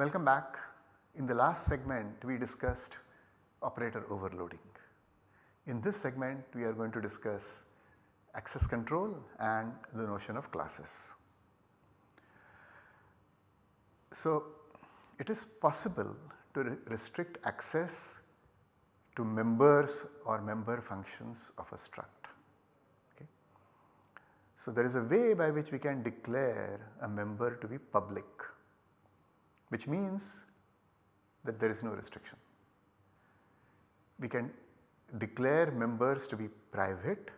Welcome back. In the last segment we discussed operator overloading. In this segment we are going to discuss access control and the notion of classes. So, it is possible to re restrict access to members or member functions of a struct. Okay. So, there is a way by which we can declare a member to be public which means that there is no restriction. We can declare members to be private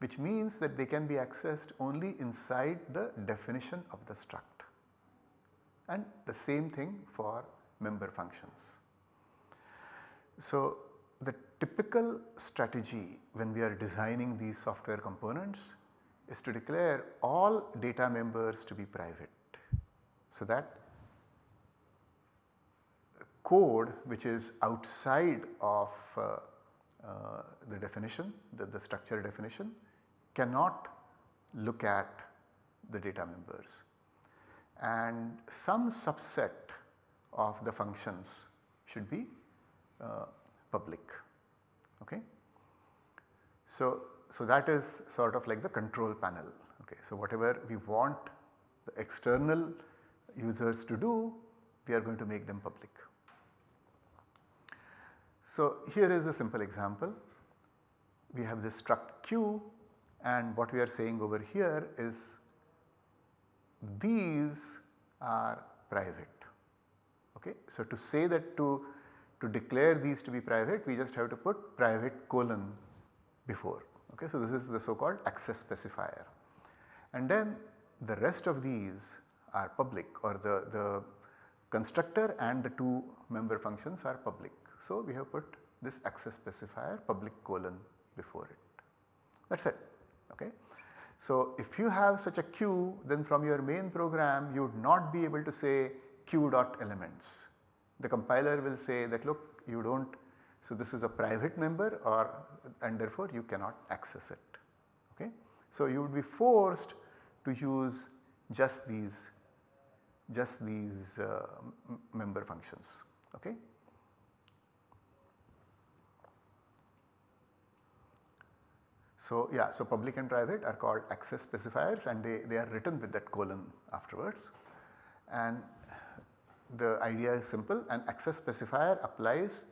which means that they can be accessed only inside the definition of the struct and the same thing for member functions. So, the typical strategy when we are designing these software components is to declare all data members to be private. So, that code which is outside of uh, uh, the definition, the, the structure definition cannot look at the data members and some subset of the functions should be uh, public. Okay. So, so that is sort of like the control panel. Okay. So, whatever we want the external users to do we are going to make them public. So, here is a simple example. We have this struct q and what we are saying over here is these are private. Okay. So, to say that to, to declare these to be private we just have to put private colon before. Okay. So, this is the so called access specifier and then the rest of these are public or the, the constructor and the two member functions are public. So, we have put this access specifier public colon before it that is it. Okay. So, if you have such a queue then from your main program you would not be able to say q dot elements. The compiler will say that look you do not so this is a private member or and therefore you cannot access it. Okay. So, you would be forced to use just these just these uh, member functions. Okay. So, yeah, so public and private are called access specifiers and they, they are written with that colon afterwards and the idea is simple an access specifier applies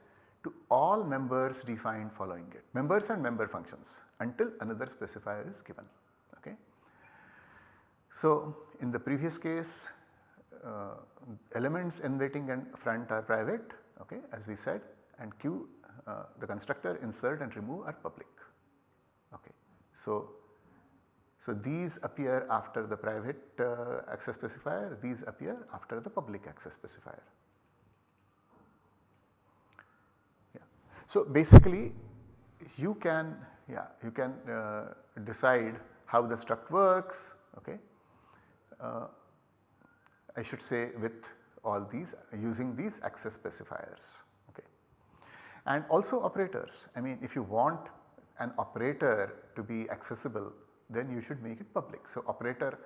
to all members defined following it members and member functions until another specifier is given. Okay. So, in the previous case elements in waiting and front are private okay, as we said and q uh, the constructor insert and remove are public. Okay. So, so these appear after the private uh, access specifier, these appear after the public access specifier. Yeah. So basically you can yeah you can uh, decide how the struct works okay. Uh, I should say with all these using these access specifiers okay. And also operators I mean if you want an operator to be accessible then you should make it public. So, operator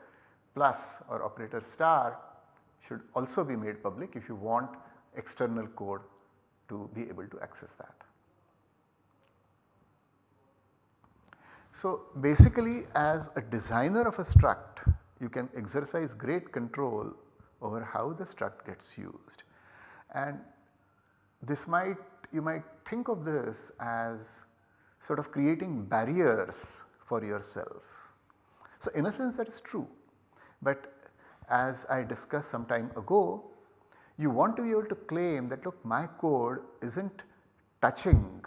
plus or operator star should also be made public if you want external code to be able to access that. So, basically as a designer of a struct you can exercise great control over how the struct gets used and this might you might think of this as sort of creating barriers for yourself. So, in a sense that is true, but as I discussed some time ago you want to be able to claim that look my code is not touching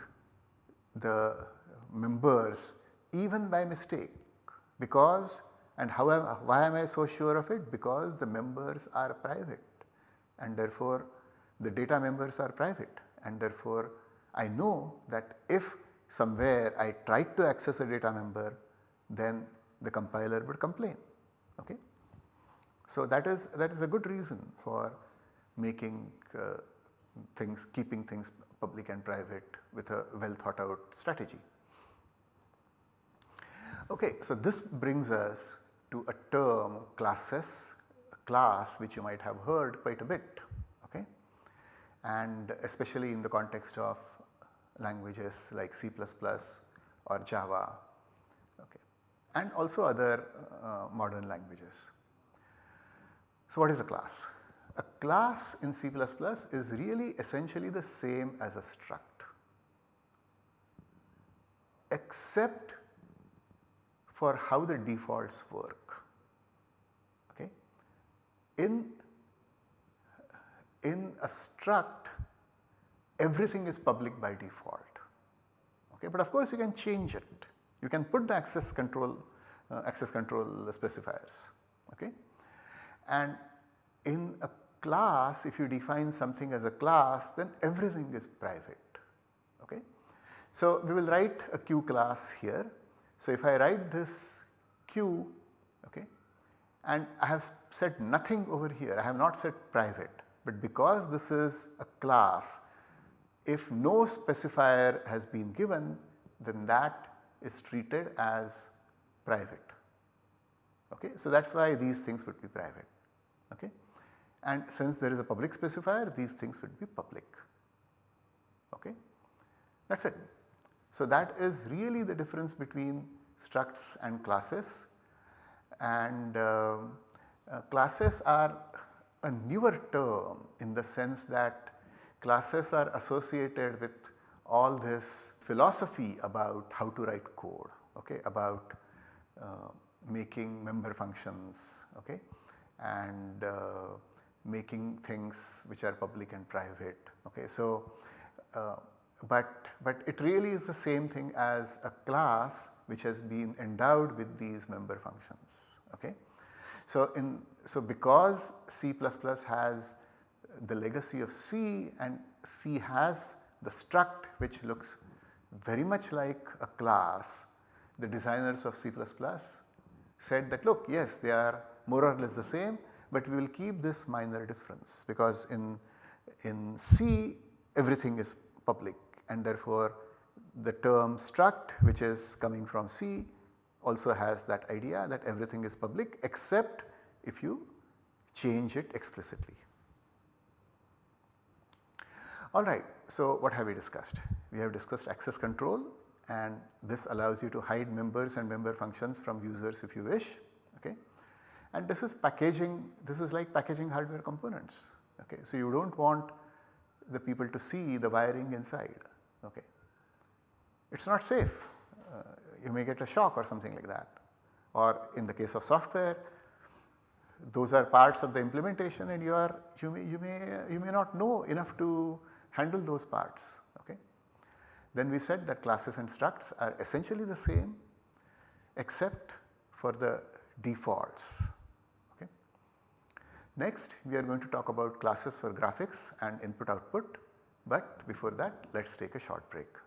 the members even by mistake because and how am, why am I so sure of it because the members are private and therefore the data members are private and therefore I know that if somewhere I tried to access a data member then the compiler would complain. Okay. So that is that is a good reason for making uh, things keeping things public and private with a well thought out strategy. Okay, so this brings us to a term classes, a class which you might have heard quite a bit. okay and especially in the context of languages like C++ or Java okay, and also other uh, modern languages. So what is a class? A class in C++ is really essentially the same as a struct except for how the defaults work. In, in a struct everything is public by default okay, but of course you can change it. You can put the access control uh, access control specifiers okay. And in a class if you define something as a class then everything is private okay. So we will write a q class here. So if I write this q okay and I have said nothing over here I have not said private but because this is a class if no specifier has been given then that is treated as private. Okay. So that is why these things would be private. Okay. And since there is a public specifier these things would be public. Okay. That is it. So that is really the difference between structs and classes and uh, uh, classes are a newer term in the sense that classes are associated with all this philosophy about how to write code, okay, about uh, making member functions okay, and uh, making things which are public and private. Okay. So, uh, but, but it really is the same thing as a class which has been endowed with these member functions. Okay. So, in so because C++ has the legacy of C and C has the struct which looks very much like a class, the designers of C++ said that look yes they are more or less the same but we will keep this minor difference because in, in C everything is public and therefore the term struct which is coming from C also has that idea that everything is public except if you change it explicitly. Alright, so what have we discussed? We have discussed access control and this allows you to hide members and member functions from users if you wish okay. And this is packaging, this is like packaging hardware components okay. So you do not want the people to see the wiring inside okay. It is not safe, uh, you may get a shock or something like that or in the case of software those are parts of the implementation and you are you may you may you may not know enough to handle those parts. Okay. Then we said that classes and structs are essentially the same except for the defaults. Okay. Next we are going to talk about classes for graphics and input output but before that let us take a short break.